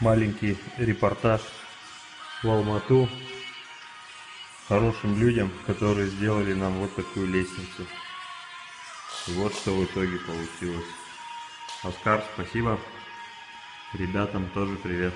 маленький репортаж в Алмату хорошим людям, которые сделали нам вот такую лестницу. И вот что в итоге получилось. Оскар, спасибо. Ребятам тоже привет.